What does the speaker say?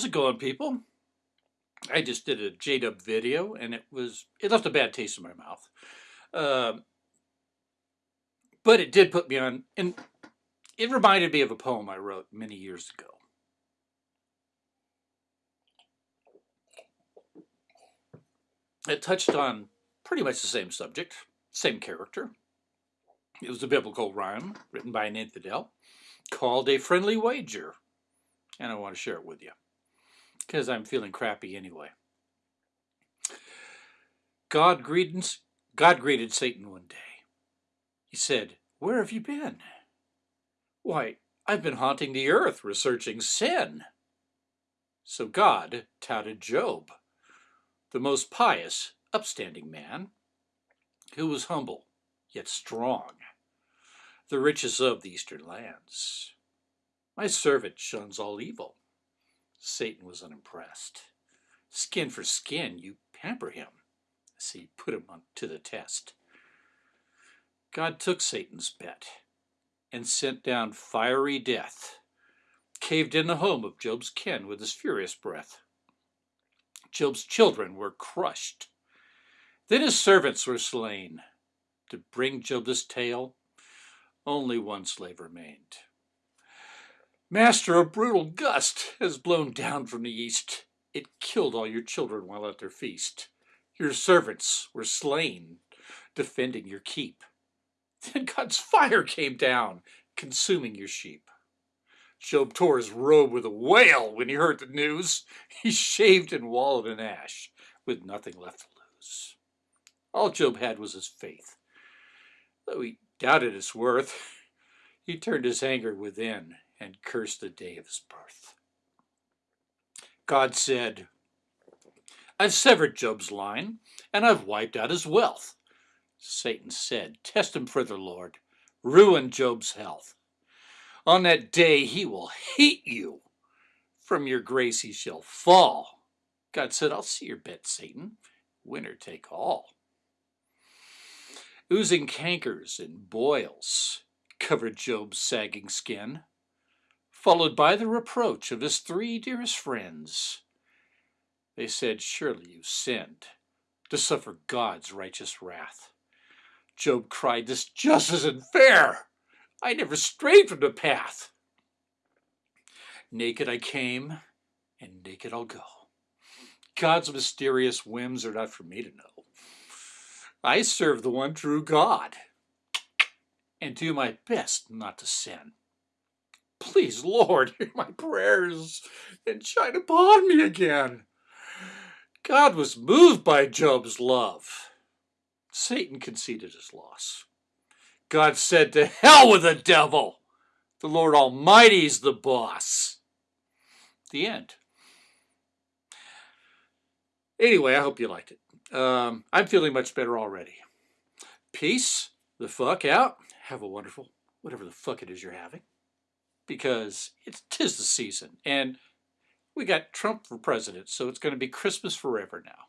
How's it going, people? I just did a J-Dub video, and it was it left a bad taste in my mouth. Um, but it did put me on, and it reminded me of a poem I wrote many years ago. It touched on pretty much the same subject, same character. It was a biblical rhyme written by an infidel called A Friendly Wager. And I want to share it with you because I'm feeling crappy anyway. God greeted, God greeted Satan one day. He said, Where have you been? Why, I've been haunting the earth researching sin. So God touted Job, the most pious, upstanding man, who was humble yet strong, the richest of the eastern lands. My servant shuns all evil. Satan was unimpressed. Skin for skin, you pamper him. So you put him on to the test. God took Satan's bet and sent down fiery death, caved in the home of Job's kin with his furious breath. Job's children were crushed. Then his servants were slain. To bring Job this tale, only one slave remained. Master, a brutal gust has blown down from the east. It killed all your children while at their feast. Your servants were slain, defending your keep. Then God's fire came down, consuming your sheep. Job tore his robe with a wail when he heard the news. He shaved and wallowed in ash, with nothing left to lose. All Job had was his faith. Though he doubted its worth, he turned his anger within and cursed the day of his birth. God said, I've severed Job's line, and I've wiped out his wealth. Satan said, Test him further, Lord. Ruin Job's health. On that day he will hate you. From your grace he shall fall. God said, I'll see your bet, Satan. Winner take all. Oozing cankers and boils covered Job's sagging skin, followed by the reproach of his three dearest friends. They said, Surely you sinned to suffer God's righteous wrath. Job cried, This just isn't fair. I never strayed from the path. Naked I came, and naked I'll go. God's mysterious whims are not for me to know. I serve the one true God and do my best not to sin. Please, Lord, hear my prayers and shine upon me again. God was moved by Job's love. Satan conceded his loss. God said, To hell with the devil! The Lord Almighty's the boss. The end. Anyway, I hope you liked it. Um, I'm feeling much better already. Peace the fuck out. Have a wonderful, whatever the fuck it is you're having. Because it's tis the season. And we got Trump for president, so it's going to be Christmas forever now.